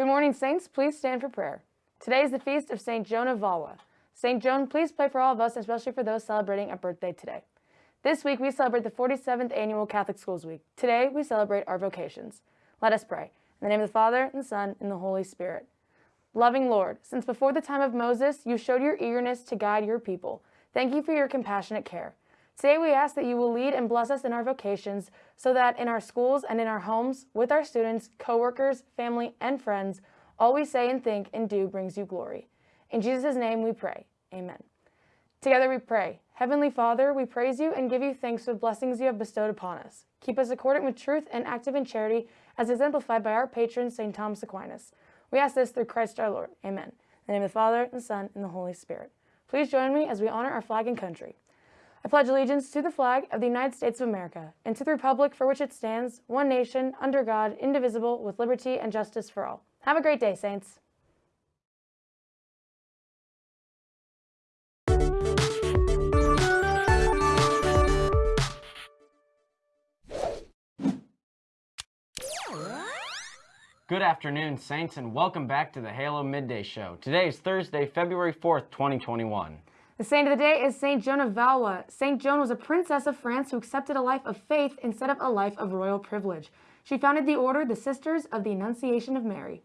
Good morning, Saints. Please stand for prayer. Today is the feast of St. Joan of Valois. St. Joan, please pray for all of us, especially for those celebrating a birthday today. This week, we celebrate the 47th Annual Catholic Schools Week. Today, we celebrate our vocations. Let us pray. In the name of the Father, and the Son, and the Holy Spirit. Loving Lord, since before the time of Moses, you showed your eagerness to guide your people. Thank you for your compassionate care. Today we ask that you will lead and bless us in our vocations so that in our schools and in our homes, with our students, coworkers, family, and friends, all we say and think and do brings you glory. In Jesus' name we pray. Amen. Together we pray. Heavenly Father, we praise you and give you thanks for the blessings you have bestowed upon us. Keep us accordant with truth and active in charity, as exemplified by our patron, St. Thomas Aquinas. We ask this through Christ our Lord. Amen. In the name of the Father, and the Son, and the Holy Spirit. Please join me as we honor our flag and country. I pledge allegiance to the flag of the United States of America and to the republic for which it stands, one nation, under God, indivisible, with liberty and justice for all. Have a great day, Saints. Good afternoon, Saints, and welcome back to the Halo Midday Show. Today is Thursday, February 4th, 2021. The saint of the day is Saint Joan of Valois. Saint Joan was a princess of France who accepted a life of faith instead of a life of royal privilege. She founded the order the Sisters of the Annunciation of Mary.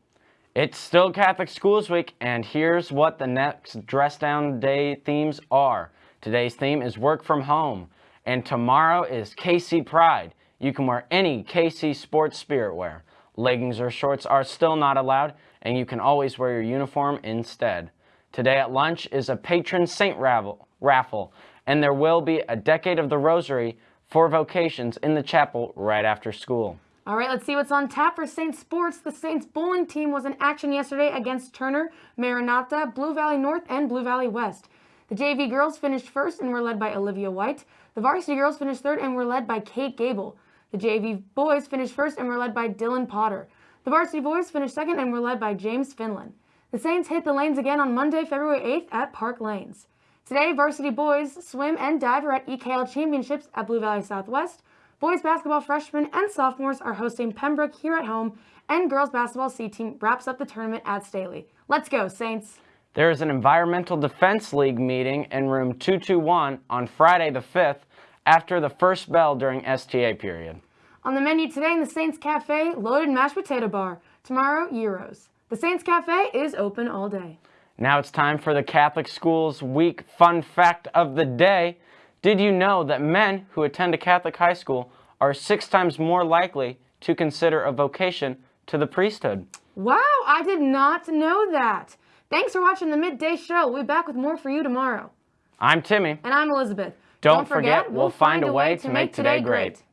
It's still Catholic Schools Week, and here's what the next Dress Down Day themes are. Today's theme is Work from Home, and tomorrow is KC Pride. You can wear any KC sports spirit wear. Leggings or shorts are still not allowed, and you can always wear your uniform instead. Today at lunch is a patron saint raffle, and there will be a Decade of the Rosary for vocations in the chapel right after school. All right, let's see what's on tap for Saints sports. The Saints bowling team was in action yesterday against Turner, Maranatha, Blue Valley North, and Blue Valley West. The JV girls finished first and were led by Olivia White. The varsity girls finished third and were led by Kate Gable. The JV boys finished first and were led by Dylan Potter. The varsity boys finished second and were led by James Finland. The Saints hit the lanes again on Monday, February 8th at Park Lanes. Today, varsity boys swim and dive are at EKL Championships at Blue Valley Southwest. Boys basketball freshmen and sophomores are hosting Pembroke here at home, and girls basketball C team wraps up the tournament at Staley. Let's go, Saints! There is an Environmental Defense League meeting in room 221 on Friday the 5th after the first bell during STA period. On the menu today in the Saints Cafe, loaded mashed potato bar. Tomorrow, gyros. The Saints Cafe is open all day. Now it's time for the Catholic Schools Week Fun Fact of the Day. Did you know that men who attend a Catholic high school are six times more likely to consider a vocation to the priesthood? Wow, I did not know that. Thanks for watching the Midday Show. We'll be back with more for you tomorrow. I'm Timmy. And I'm Elizabeth. Don't, Don't forget, forget, we'll find a way to make today great.